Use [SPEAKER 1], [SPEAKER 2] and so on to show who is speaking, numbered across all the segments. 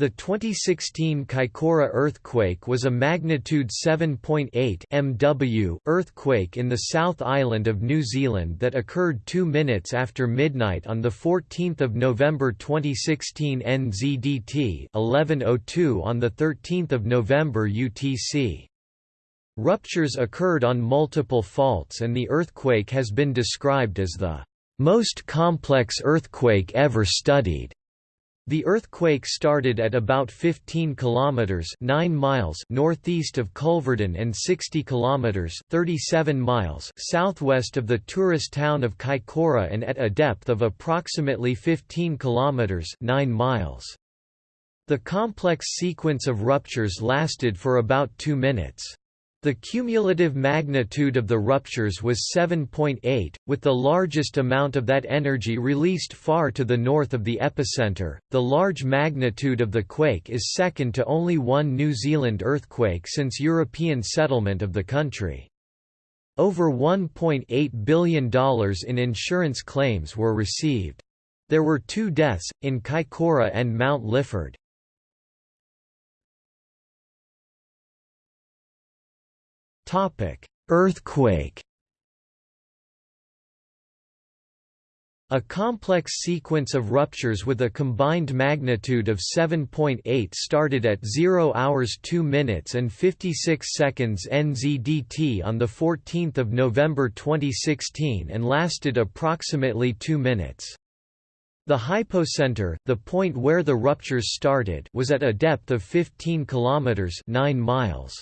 [SPEAKER 1] The 2016 Kaikoura earthquake was a magnitude 7.8 MW earthquake in the South Island of New Zealand that occurred 2 minutes after midnight on 14 November 2016 NZDT 1102 on 13 November UTC. Ruptures occurred on multiple faults and the earthquake has been described as the most complex earthquake ever studied. The earthquake started at about 15 kilometers 9 miles northeast of Culverden and 60 kilometers 37 miles southwest of the tourist town of Kaikoura and at a depth of approximately 15 kilometers 9 miles. The complex sequence of ruptures lasted for about 2 minutes. The cumulative magnitude of the ruptures was 7.8, with the largest amount of that energy released far to the north of the epicenter. The large magnitude of the quake is second to only one New Zealand earthquake since European settlement of the country. Over $1.8 billion in insurance claims were received. There were two deaths, in Kaikoura and Mount Lyford. Earthquake A complex sequence of ruptures with a combined magnitude of 7.8 started at 0 hours 2 minutes and 56 seconds NZDT on 14 November 2016 and lasted approximately 2 minutes. The hypocenter, the point where the ruptures started, was at a depth of 15 kilometers 9 miles.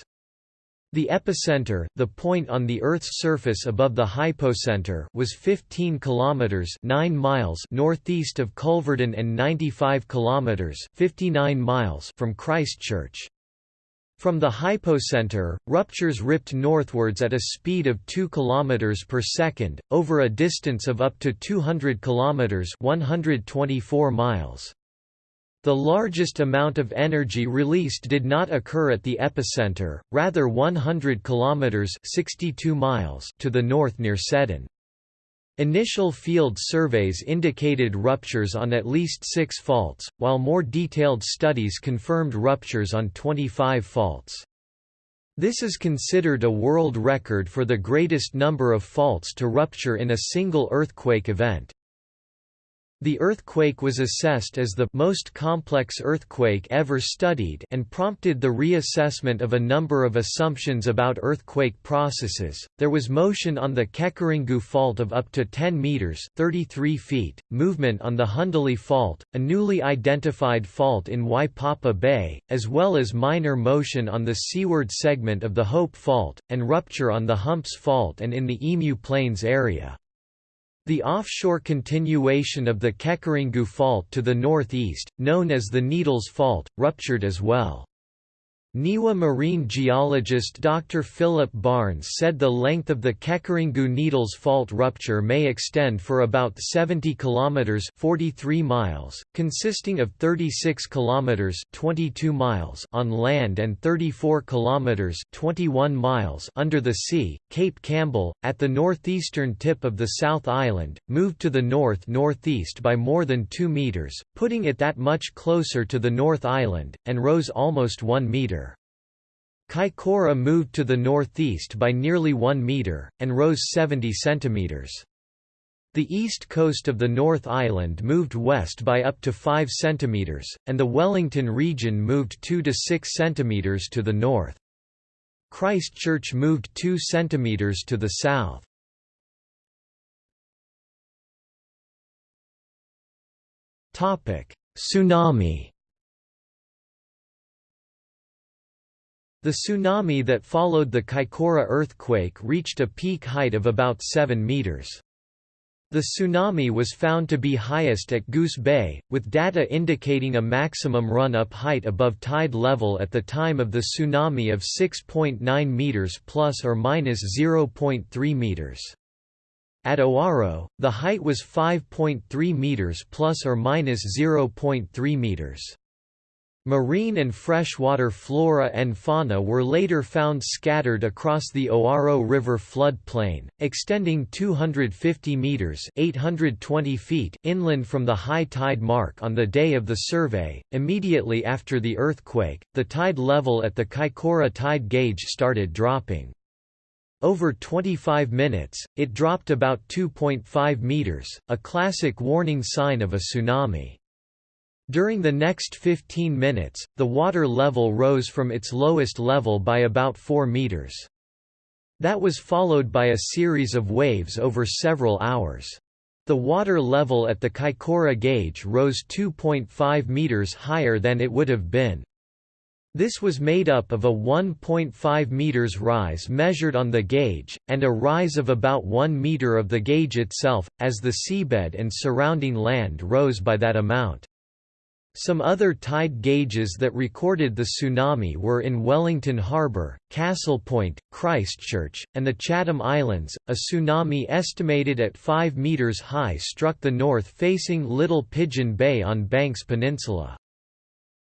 [SPEAKER 1] The epicenter, the point on the Earth's surface above the hypocenter, was 15 kilometers (9 miles) northeast of Culverden and 95 kilometers (59 miles) from Christchurch. From the hypocenter, ruptures ripped northwards at a speed of 2 km per second, over a distance of up to 200 km 124 miles. The largest amount of energy released did not occur at the epicenter, rather 100 kilometers (62 miles) to the north near Seddon. Initial field surveys indicated ruptures on at least 6 faults, while more detailed studies confirmed ruptures on 25 faults. This is considered a world record for the greatest number of faults to rupture in a single earthquake event. The earthquake was assessed as the most complex earthquake ever studied and prompted the reassessment of a number of assumptions about earthquake processes. There was motion on the Kekerengu fault of up to 10 meters (33 feet), movement on the Hundalee fault, a newly identified fault in Waipapa Bay, as well as minor motion on the seaward segment of the Hope fault and rupture on the Humps fault and in the Emu Plains area. The offshore continuation of the Kekerengu Fault to the northeast, known as the Needles Fault, ruptured as well. NIWA marine geologist Dr. Philip Barnes said the length of the Kekerengu Needles fault rupture may extend for about 70 kilometers (43 miles), consisting of 36 kilometers (22 miles) on land and 34 kilometers (21 miles) under the sea. Cape Campbell, at the northeastern tip of the South Island, moved to the north-northeast by more than 2 meters, putting it that much closer to the North Island, and rose almost 1 meter. Kaikoura moved to the northeast by nearly 1 metre, and rose 70 centimetres. The east coast of the North Island moved west by up to 5 centimeters, and the Wellington region moved 2 to 6 centimeters to the north. Christchurch moved 2 centimeters to the south. Tsunami The tsunami that followed the Kaikoura earthquake reached a peak height of about 7 meters. The tsunami was found to be highest at Goose Bay, with data indicating a maximum run-up height above tide level at the time of the tsunami of 6.9 meters plus or minus 0.3 meters. At Oaro, the height was 5.3 meters plus or minus 0.3 meters. Marine and freshwater flora and fauna were later found scattered across the Oaro River floodplain, extending 250 meters (820 feet) inland from the high tide mark on the day of the survey. Immediately after the earthquake, the tide level at the Kaikoura tide gauge started dropping. Over 25 minutes, it dropped about 2.5 meters, a classic warning sign of a tsunami. During the next 15 minutes, the water level rose from its lowest level by about 4 meters. That was followed by a series of waves over several hours. The water level at the Kaikoura gauge rose 2.5 meters higher than it would have been. This was made up of a 1.5 meters rise measured on the gauge, and a rise of about 1 meter of the gauge itself, as the seabed and surrounding land rose by that amount. Some other tide gauges that recorded the tsunami were in Wellington Harbour, Castle Point, Christchurch, and the Chatham Islands. A tsunami estimated at 5 metres high struck the north facing Little Pigeon Bay on Banks Peninsula.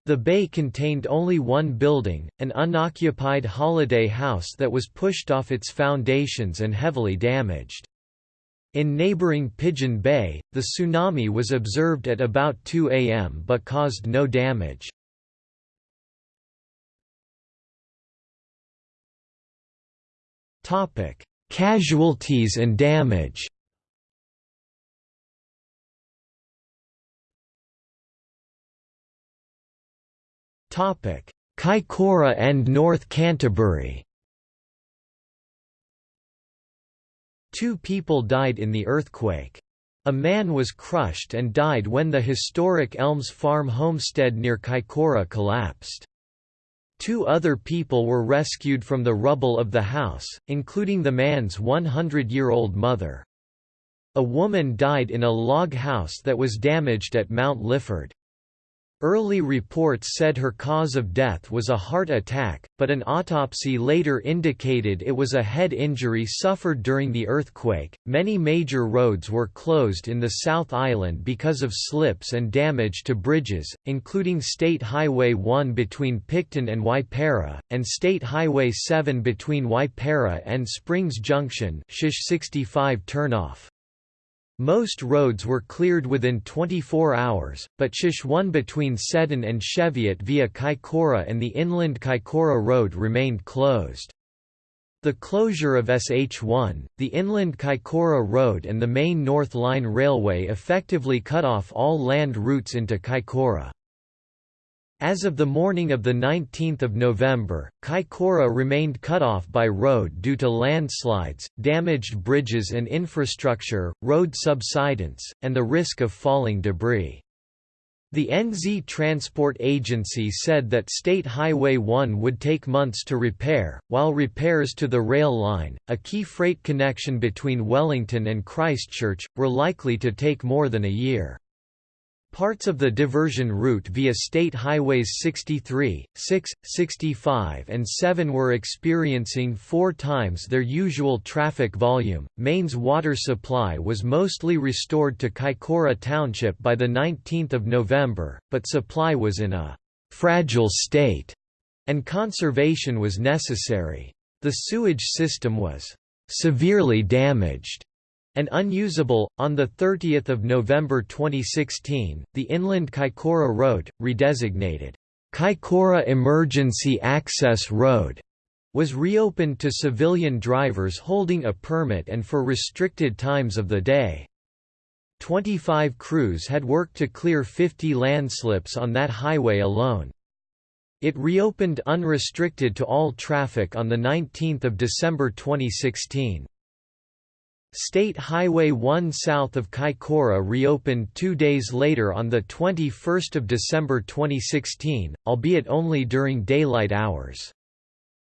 [SPEAKER 1] The bay contained only one building, an unoccupied holiday house that was pushed off its foundations and heavily damaged. In neighboring Pigeon Bay, the tsunami was observed at about 2 am but caused no damage. Topic: Casualties and damage Topic: Kaikoura and North Canterbury Two people died in the earthquake. A man was crushed and died when the historic Elms Farm homestead near Kaikoura collapsed. Two other people were rescued from the rubble of the house, including the man's 100-year-old mother. A woman died in a log house that was damaged at Mount Lyford. Early reports said her cause of death was a heart attack, but an autopsy later indicated it was a head injury suffered during the earthquake. Many major roads were closed in the South Island because of slips and damage to bridges, including State Highway 1 between Picton and Waipara, and State Highway 7 between Waipara and Springs Junction. Shish 65 turnoff. Most roads were cleared within 24 hours, but Shish 1 between Seddon and Cheviot via Kaikoura and the inland Kaikoura Road remained closed. The closure of SH1, the inland Kaikoura Road and the main North Line Railway effectively cut off all land routes into Kaikoura. As of the morning of 19 November, Kaikoura remained cut off by road due to landslides, damaged bridges and infrastructure, road subsidence, and the risk of falling debris. The NZ Transport Agency said that State Highway 1 would take months to repair, while repairs to the rail line, a key freight connection between Wellington and Christchurch, were likely to take more than a year. Parts of the diversion route via State Highways 63, 6, 65, and 7 were experiencing four times their usual traffic volume. Mains water supply was mostly restored to Kaikoura Township by the 19th of November, but supply was in a fragile state, and conservation was necessary. The sewage system was severely damaged and unusable. On 30 November 2016, the Inland Kaikoura Road, redesignated Kaikoura Emergency Access Road, was reopened to civilian drivers holding a permit and for restricted times of the day. 25 crews had worked to clear 50 landslips on that highway alone. It reopened unrestricted to all traffic on 19 December 2016. State Highway 1 south of Kaikoura reopened two days later on 21 December 2016, albeit only during daylight hours.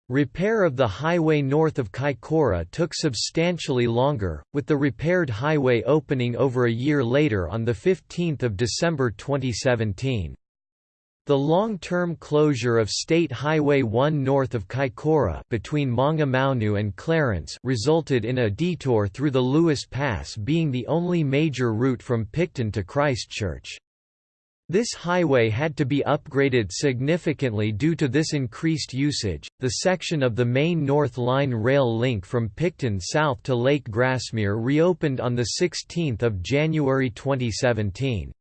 [SPEAKER 1] Repair of the highway north of Kaikoura took substantially longer, with the repaired highway opening over a year later on 15 December 2017. The long-term closure of State Highway 1 north of Kaikoura between Maungamaunu and Clarence resulted in a detour through the Lewis Pass being the only major route from Picton to Christchurch. This highway had to be upgraded significantly due to this increased usage. The section of the main North Line rail link from Picton south to Lake Grasmere reopened on the 16th of January 2017.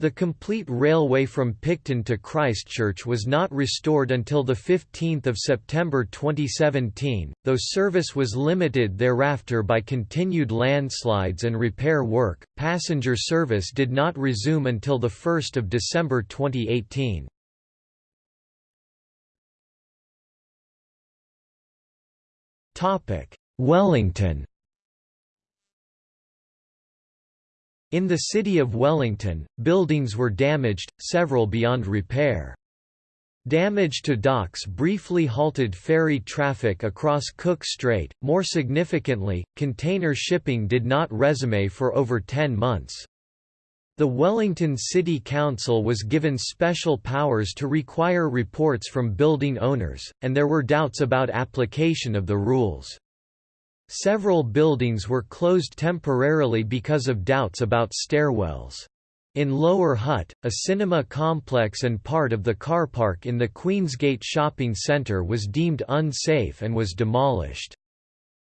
[SPEAKER 1] The complete railway from Picton to Christchurch was not restored until 15 September 2017, though service was limited thereafter by continued landslides and repair work. Passenger service did not resume until 1 December 2018. Wellington In the city of Wellington, buildings were damaged, several beyond repair. Damage to docks briefly halted ferry traffic across Cook Strait. More significantly, container shipping did not resume for over 10 months. The Wellington City Council was given special powers to require reports from building owners, and there were doubts about application of the rules. Several buildings were closed temporarily because of doubts about stairwells. In Lower Hutt, a cinema complex and part of the car park in the Queensgate shopping centre was deemed unsafe and was demolished.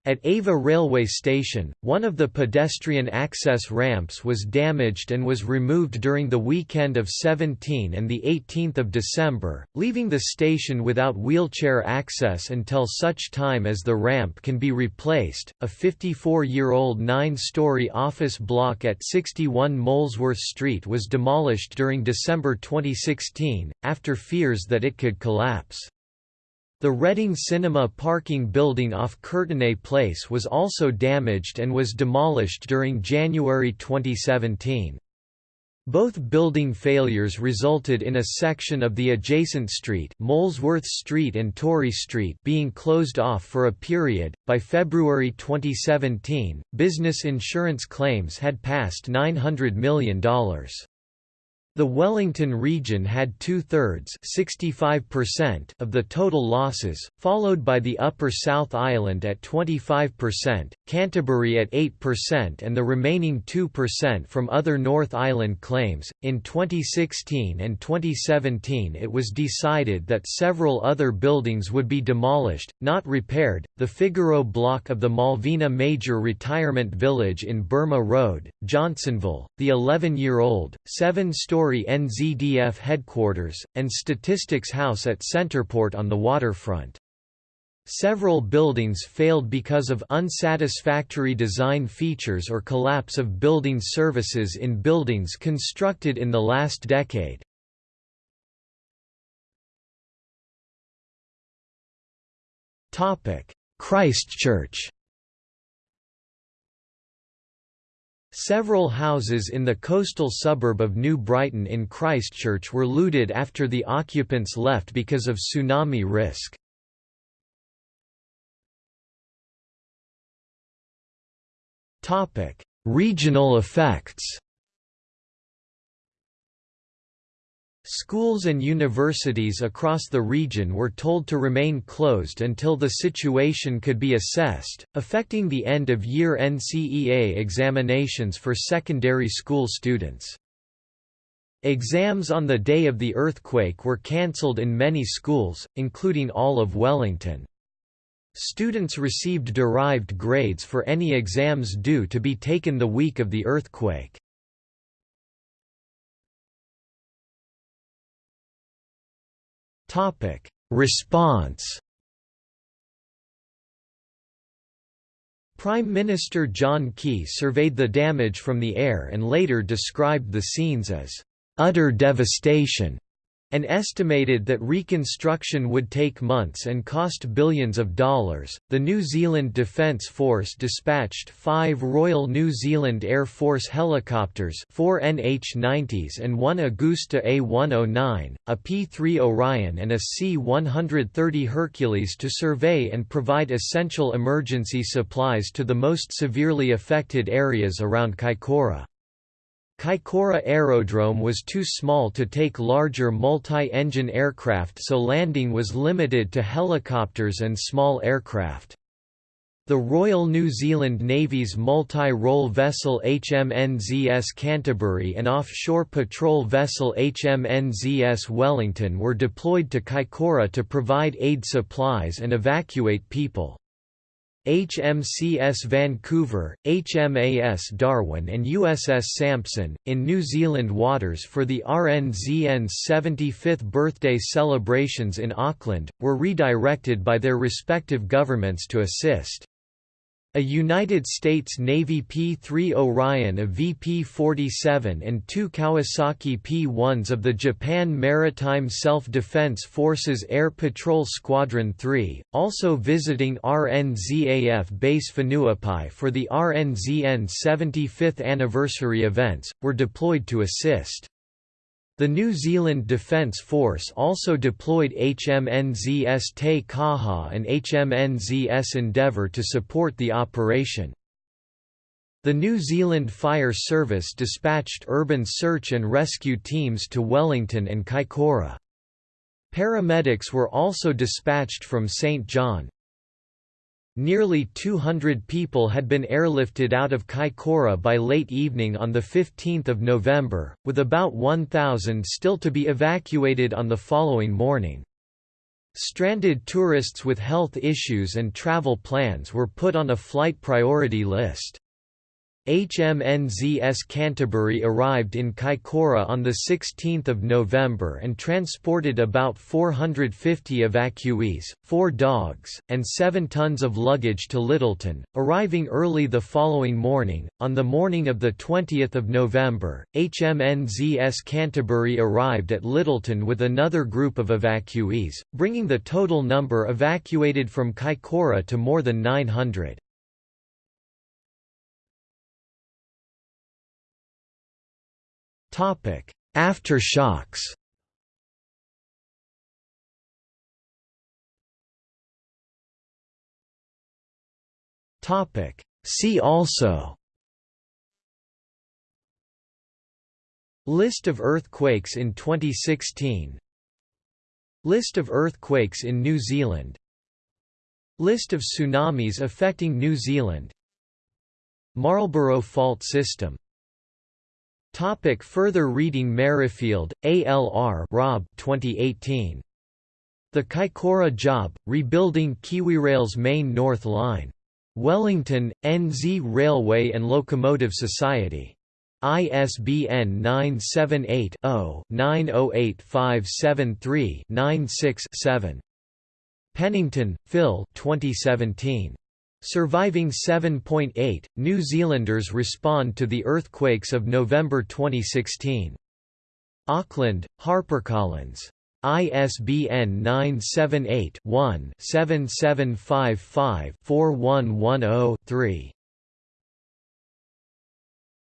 [SPEAKER 1] At Ava railway station, one of the pedestrian access ramps was damaged and was removed during the weekend of 17 and 18 December, leaving the station without wheelchair access until such time as the ramp can be replaced. A 54-year-old nine-story office block at 61 Molesworth Street was demolished during December 2016, after fears that it could collapse. The Reading Cinema parking building off Courtenay Place was also damaged and was demolished during January 2017. Both building failures resulted in a section of the adjacent street, Molesworth Street and Tory Street, being closed off for a period. By February 2017, business insurance claims had passed $900 million. The Wellington region had two-thirds of the total losses, followed by the Upper South Island at 25%, Canterbury at 8% and the remaining 2% from other North Island claims. In 2016 and 2017 it was decided that several other buildings would be demolished, not repaired, the Figaro block of the Malvina Major Retirement Village in Burma Road, Johnsonville, the 11-year-old, seven-story story NZDF headquarters, and Statistics House at Centreport on the waterfront. Several buildings failed because of unsatisfactory design features or collapse of building services in buildings constructed in the last decade. Christchurch Several houses in the coastal suburb of New Brighton in Christchurch were looted after the occupants left because of tsunami risk. Regional effects Schools and universities across the region were told to remain closed until the situation could be assessed, affecting the end-of-year NCEA examinations for secondary school students. Exams on the day of the earthquake were cancelled in many schools, including all of Wellington. Students received derived grades for any exams due to be taken the week of the earthquake. Topic: Response. Prime Minister John Key surveyed the damage from the air and later described the scenes as utter devastation and estimated that reconstruction would take months and cost billions of dollars. The New Zealand Defence Force dispatched five Royal New Zealand Air Force helicopters, four NH-90s and one Agusta A109, a P-3 Orion and a C-130 Hercules to survey and provide essential emergency supplies to the most severely affected areas around Kaikoura. Kaikoura Aerodrome was too small to take larger multi-engine aircraft so landing was limited to helicopters and small aircraft. The Royal New Zealand Navy's multi-role vessel HMNZS Canterbury and offshore patrol vessel HMNZS Wellington were deployed to Kaikoura to provide aid supplies and evacuate people. HMCS Vancouver, HMAS Darwin and USS Sampson, in New Zealand waters for the RNZN's 75th birthday celebrations in Auckland, were redirected by their respective governments to assist. A United States Navy P-3 Orion a VP-47 and two Kawasaki P-1s of the Japan Maritime Self-Defense Forces Air Patrol Squadron 3, also visiting RNZAF Base Whenuapai for the RNZN 75th anniversary events, were deployed to assist. The New Zealand Defence Force also deployed HMNZS Te Kaha and HMNZS Endeavour to support the operation. The New Zealand Fire Service dispatched urban search and rescue teams to Wellington and Kaikoura. Paramedics were also dispatched from St John. Nearly 200 people had been airlifted out of Kaikoura by late evening on 15 November, with about 1,000 still to be evacuated on the following morning. Stranded tourists with health issues and travel plans were put on a flight priority list. HMNZS Canterbury arrived in Kaikoura on 16 November and transported about 450 evacuees, four dogs, and seven tons of luggage to Lyttelton, arriving early the following morning. On the morning of 20 November, HMNZS Canterbury arrived at Lyttelton with another group of evacuees, bringing the total number evacuated from Kaikoura to more than 900. Topic: Aftershocks. Topic: See also. List of earthquakes in 2016 List of earthquakes in New Zealand. List of tsunamis affecting New Zealand. Marlborough Fault System Topic further reading Merrifield, A. L. R. Rob 2018. The Kaikoura Job, Rebuilding KiwiRail's Main North Line. Wellington, NZ Railway and Locomotive Society. ISBN 978 0 908573 96 7. Pennington, Phil 2017. Surviving 7.8, New Zealanders respond to the earthquakes of November 2016. Auckland, HarperCollins. ISBN 978 one 7755 4110 3